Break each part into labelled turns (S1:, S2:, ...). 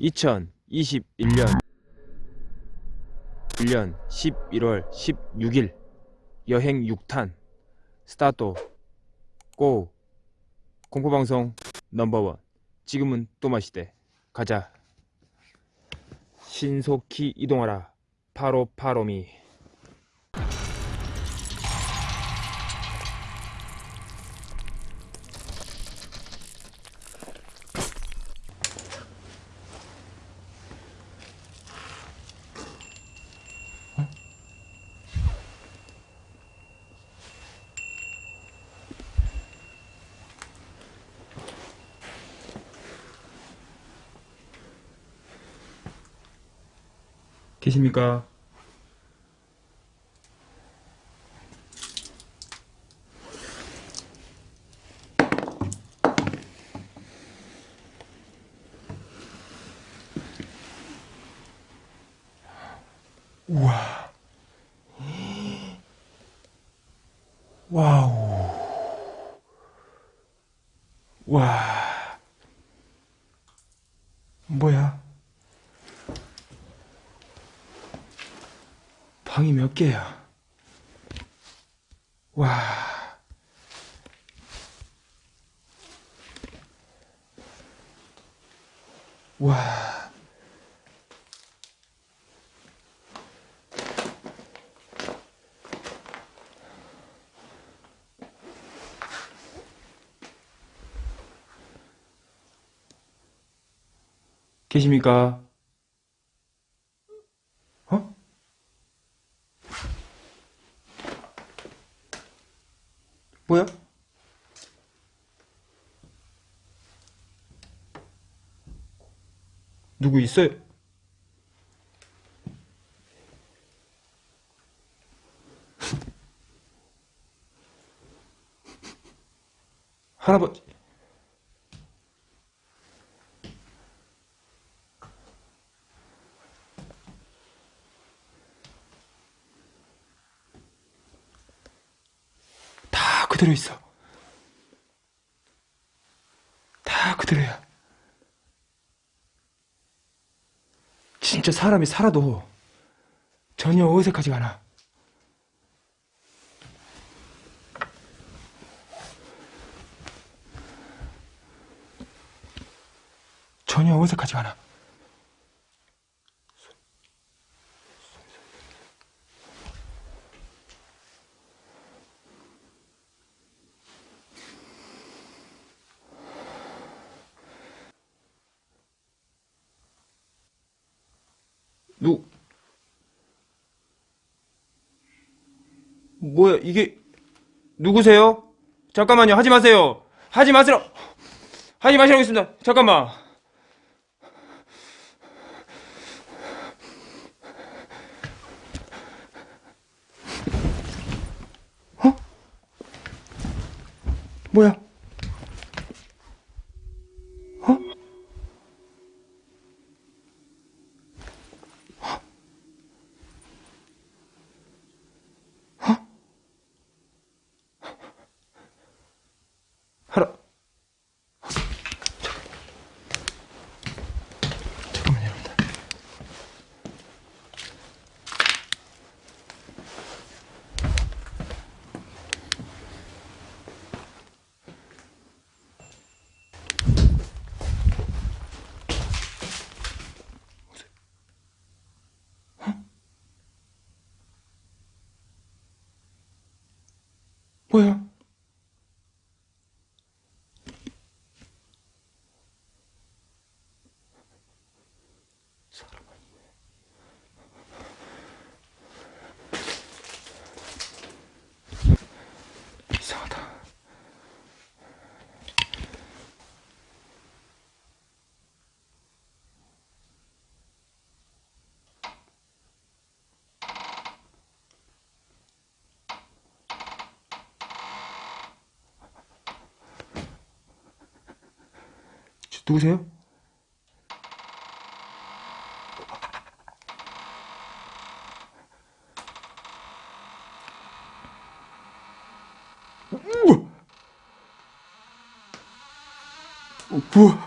S1: 2021년 1년 11월 16일 여행 6탄. 스타트. 고. 공포방송 넘버원. 지금은 또 마시대. 가자. 신속히 이동하라. 파로파로미 계십니까? 몇 개야? 와. 와. 계십니까? 어? 뭐야? 누구 있어요? 할아버지. 다 그대로 있어. 다 그대로야. 진짜 사람이 살아도 전혀 어색하지가 않아. 전혀 어색하지가 않아. 누 뭐야 이게 누구세요? 잠깐만요 하지 마세요. 하지 마세요. 하지 마시라고 했습니다. 잠깐만. 어? 뭐야 누구세요? 우와! 어!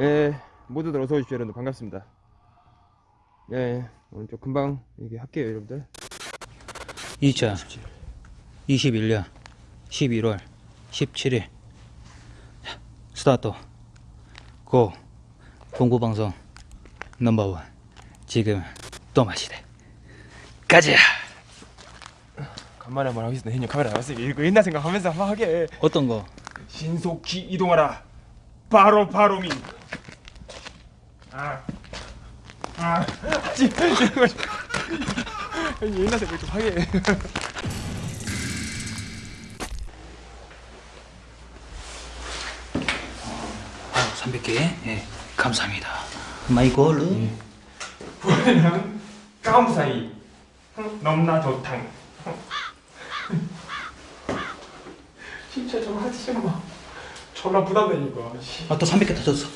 S1: 예, 모두들 어서 오십시오, 여러분. 반갑습니다. 예, 오늘 좀 금방 얘기 할게요, 여러분들.
S2: 2021년 11월 17일 스타트 고 공부방송 넘버원 지금 또 마시대 가자
S1: 간만에 한번 하겠습니다. 형님 카메라 나왔으니까 이거 옛날 생각하면서 한번 하게.
S2: 어떤 거
S1: 신속히 이동하라. 바로 바로미. 아, 아, 지금 이거 형님 옛날 생각 좀 하게.
S2: 300개 예 감사합니다 마이골르
S1: 부회랑 까무사이 넘나 좋당. 진짜 좀 하지 마. 졸라 부담되니까. 씨.
S2: 아또 300개 터졌어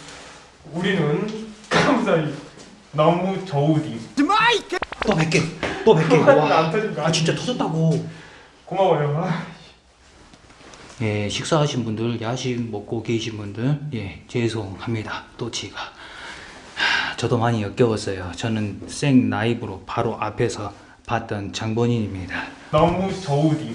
S1: 우리는 까무사이 너무 좋으디.
S2: 또 100개 또 100개
S1: 안
S2: 와. 아 진짜 터졌다고
S1: 고마워요. 아.
S2: 예 식사하신 분들 야식 먹고 계신 분들 예 죄송합니다 또 하, 저도 많이 역겨웠어요 저는 생 라이브로 바로 앞에서 봤던 장본인입니다
S1: 너무 좋으디.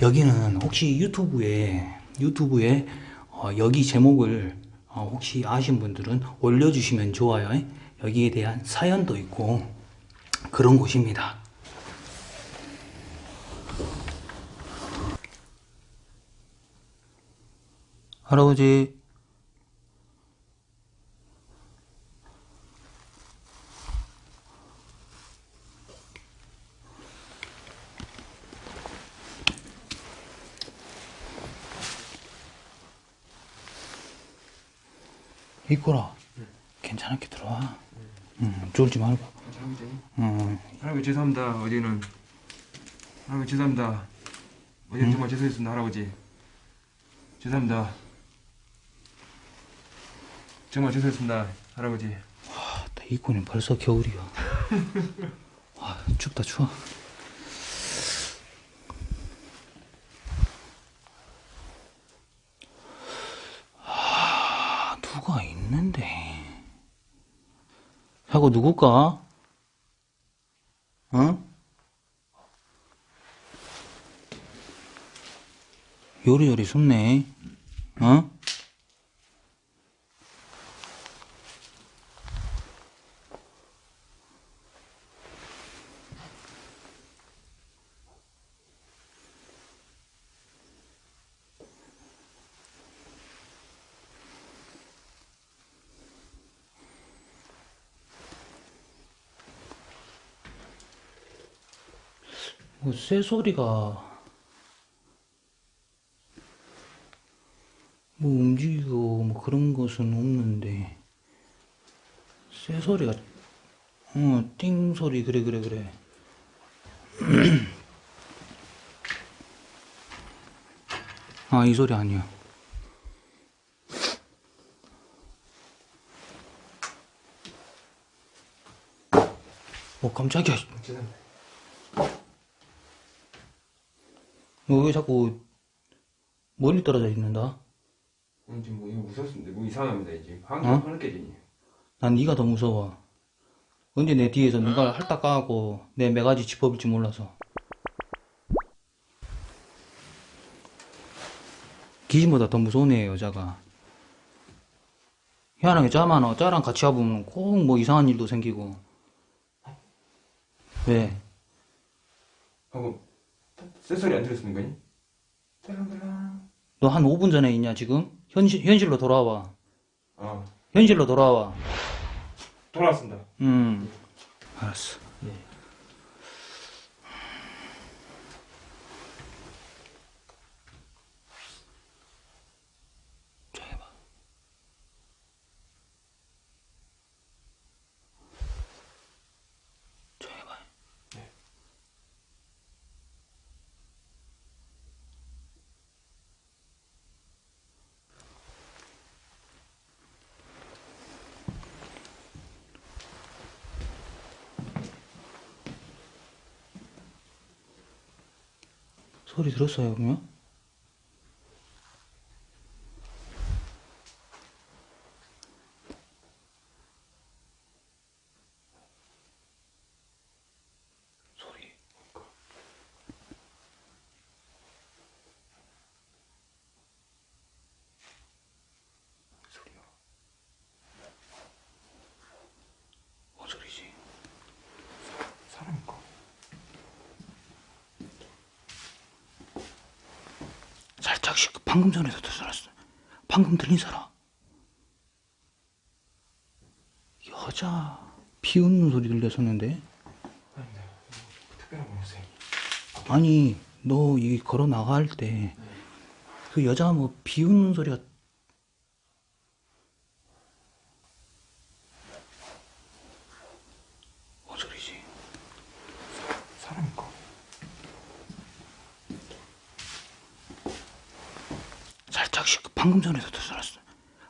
S2: 여기는 혹시 유튜브에 유튜브에 어, 여기 제목을 어, 혹시 아신 분들은 올려주시면 좋아요. 여기에 대한 사연도 있고 그런 곳입니다. 할아버지 이거라 괜찮게 들어와. 응, 쫄지 말고. 응,
S1: 할아버지 죄송합니다. 어제는 할아버지 죄송합니다. 어제는 정말 죄송했습니다, 할아버지. 죄송합니다. 정말 죄송했습니다, 할아버지.
S2: 이거는 벌써 겨울이야. 와, 춥다 추워. 아, 누가 있는데? 하고 누굴까? 어? 요리요리 숨네. 어? 뭐 새소리가 뭐 움직이고 뭐 그런 것은 없는데 새소리가 어 띵 소리 그래 그래 그래. 아 이 소리 아니야. 어 깜짝이야
S1: 죄송합니다.
S2: 너 왜 자꾸 멀리 떨어져 있는다?
S1: 지금 뭐 이거 무섭습니다. 뭐 이상합니다, 이제. 환기
S2: 어?
S1: 깨지니.
S2: 난 네가 더 무서워. 언제 내 뒤에서 누가 할딱 까고 내 매가지 짚어볼지 몰라서. 귀신보다 더 무서우네 여자가. 희한하게 짜만 짜랑 같이 와보면 꼭 뭐 이상한 일도 생기고. 왜?
S1: 하고, 쇳소리 안 들었습니까? 딸랑딸랑.
S2: 너 한 5분 전에 있냐 지금? 현실 현실로 돌아와.
S1: 아,
S2: 현실로 돌아와.
S1: 돌아왔습니다.
S2: 음. 알았어. 소리 들었어요, 그러면? 소리.
S1: 소리요.
S2: 뭔 소리지?
S1: 사람인가?
S2: 살짝씩 방금 전에도 들었어. 방금 들린 사람. 여자 비 웃는 소리 들렸었는데.
S1: 아니
S2: 너 이 걸어 나갈 때 그 여자 뭐 비 웃는 소리가 뭔 소리지?
S1: 사람인가?
S2: 살짝씩 방금 전에도 들었어.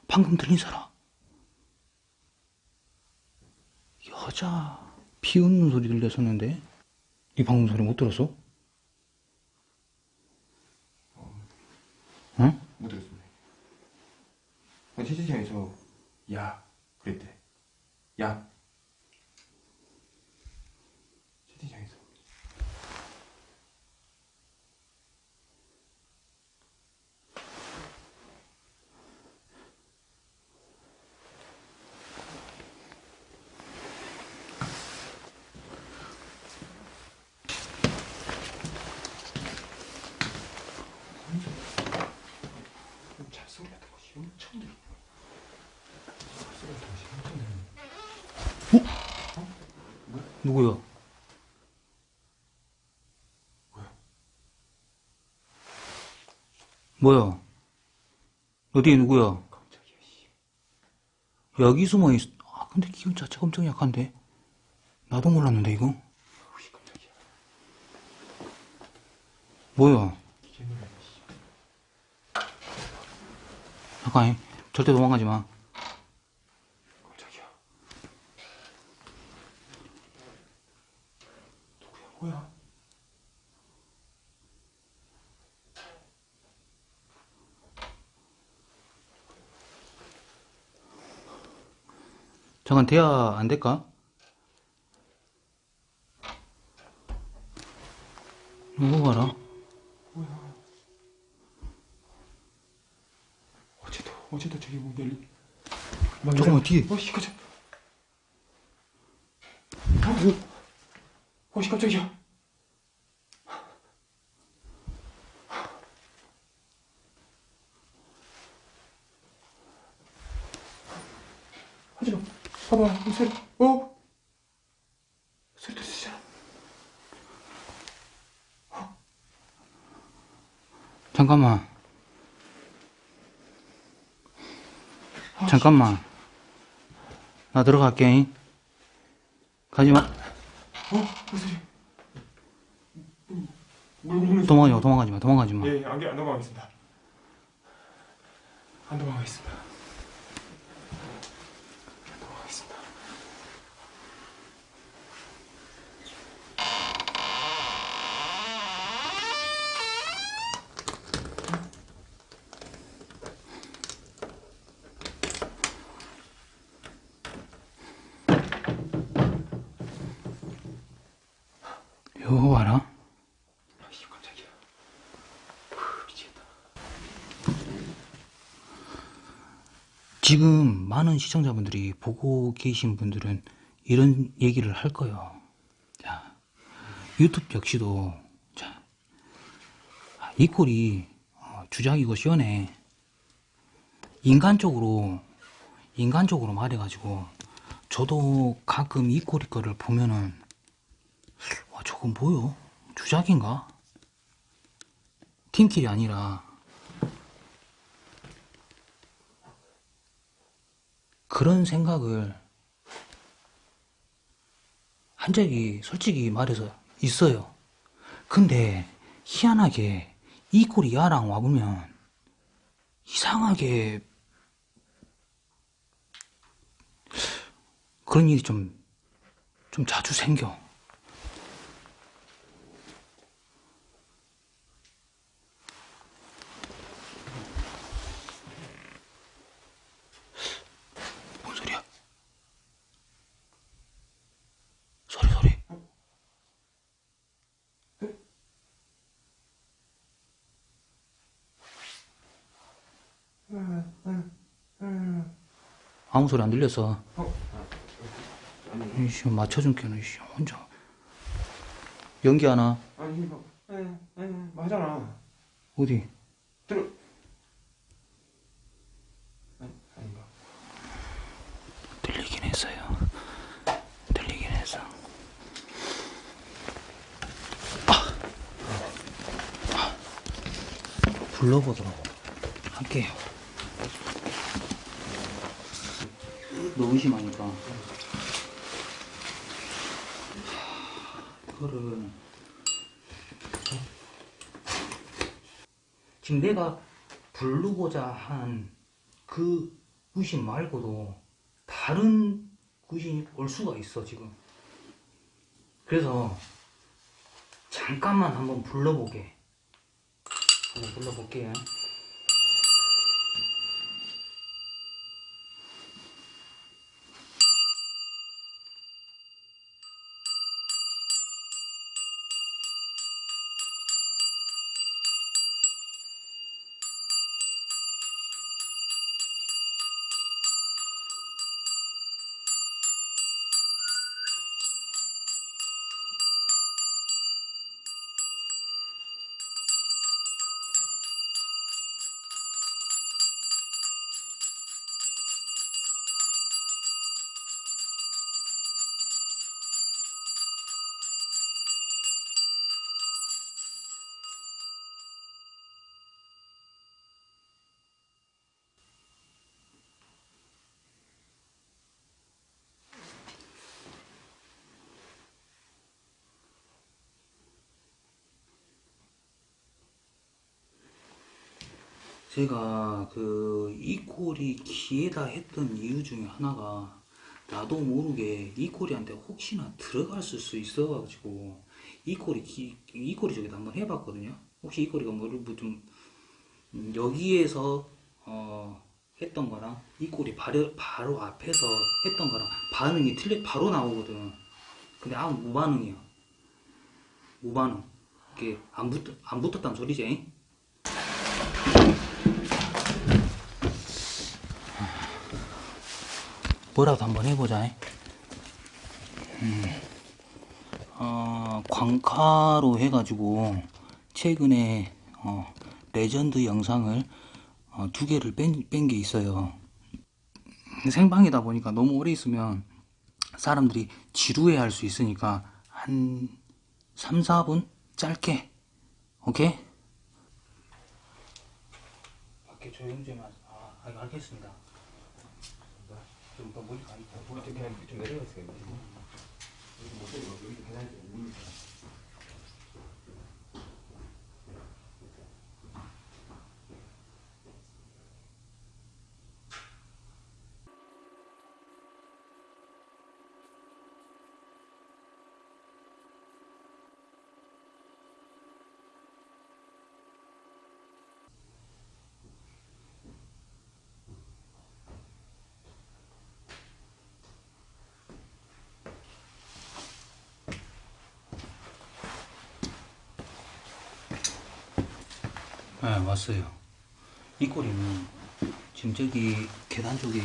S2: 방금 들린 사람. 여자 비 웃는 소리 들렸었는데. 이 방금 소리 못 들었어? 응?
S1: 못 들었습니다. 아, 채팅창에서 야 그랬대. 야. 채팅창에서. 잡소리 같은 것이 엄청 들려. 잡소리 같은 것이 엄청 들려.
S2: 누구야? 뭐야? 어디 누구야? 여기 숨어 있. 아 근데 기운 자체가 엄청 약한데. 나도 몰랐는데 이거. 뭐야? 잠깐 절대 도망가지 마.
S1: 깜짝이야. 누구야, 뭐야?
S2: 잠깐 대화 안 될까? 누구 봐라.
S1: 어제도, 어제도 저기 뭐. 막
S2: 잠깐만,
S1: 이래.
S2: 뒤에.
S1: 어, 씨, 깜짝. 어, 어, 씨, 깜짝이야. 하지 마. 봐봐, 이 소리. 어? 소리 들리잖아.
S2: 잠깐만. 잠깐만. 나 들어갈게. 가지 마.
S1: 어? 무슨 소리? 물 먹는
S2: 도망가지 마. 도망가지 마. 도망가지 마.
S1: 예, 안, 안 도망가겠습니다. 안 도망가겠습니다. 안 도망가겠습니다.
S2: 이거 봐라.
S1: 아이씨, 깜짝이야. 후, 미치겠다.
S2: 지금 많은 시청자분들이 보고 계신 분들은 이런 얘기를 할 거예요. 자, 유튜브 역시도, 자, 아, 이 꼴이 어, 주작이고 시원해. 인간적으로, 인간적으로 말해가지고, 저도 가끔 이 꼴이 거를 보면은, 와, 저건 뭐요? 주작인가? 팀킬이 아니라, 그런 생각을 한 적이 솔직히 말해서 있어요. 근데 희한하게 이 꼴이 야랑 와보면 이상하게 그런 일이 좀, 좀 자주 생겨. 아무 소리 안 들렸어.
S1: 어,
S2: 이씨, 맞춰준 게는, 이씨, 혼자. 연기 하나?
S1: 아니, 뭐, 아니, 아니, 뭐 하잖아.
S2: 어디?
S1: 들어. 아니, 아닌가.
S2: 들리긴 했어요. 들리긴 했어. 아! 아. 불러보도록 할게요. 너무 심하니까. 그거를 지금 내가 부르고자 한 그 구신 말고도 다른 구신이 올 수가 있어 지금. 그래서 잠깐만 한번 불러보게. 한번 불러볼게요 제가 그 이코리 기에다 했던 이유 중에 하나가 나도 모르게 이코리한테 혹시나 들어갔을 수 있어가지고 기, 이코리 쪽에다 한번 해봤거든요. 혹시 이코리가 뭐좀 음, 여기에서 어, 했던 거랑 이코리 바로, 바로 앞에서 했던 거랑 반응이 틀려 바로 나오거든. 근데 아무 무반응이야. 무반응. 이게 안 붙, 안 붙었단 소리지. 뭐라도 한번 해보자. 음, 어, 광카로 해가지고 최근에 어, 레전드 영상을 어, 두 개를 뺀 게 있어요. 생방이다 보니까 너무 오래 있으면 사람들이 지루해 할 수 있으니까 한 3, 4분 짧게 오케이? 밖에 조용 좀. 아, 알겠습니다. 좀더 멀리 가 있다.
S1: 그냥 좀 내려가세요.
S2: 네, 왔어요. 이 꼬리는 지금 저기 계단 쪽에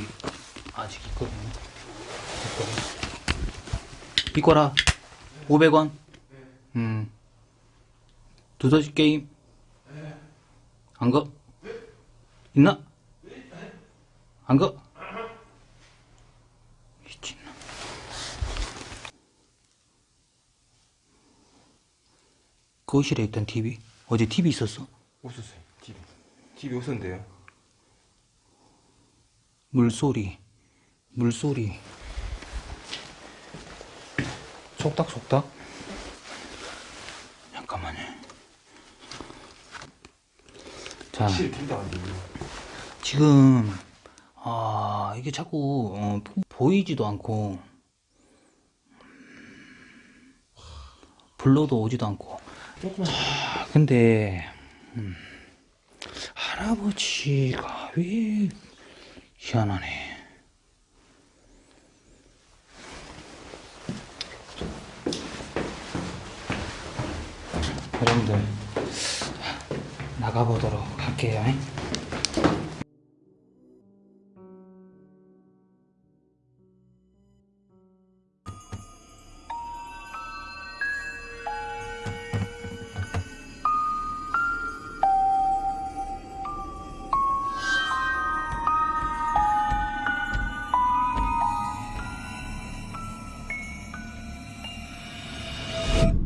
S2: 아직 있거든요. 이 꼬라 500원. 음. 두더지 게임. 안 거? 있나? 안 거? 미친놈. 거실에 있던 TV? 어제 TV 있었어?
S1: 없었어요. TV 없었는데요.
S2: 물소리, 물소리. 속닥속닥? 잠깐만요. 자. 지금, 아, 이게 자꾸, 어, 보- 보이지도 않고, 불러도 오지도 않고. 아, 근데, 음, 할아버지가 왜 희한하네. 여러분들, 나가보도록 할게요.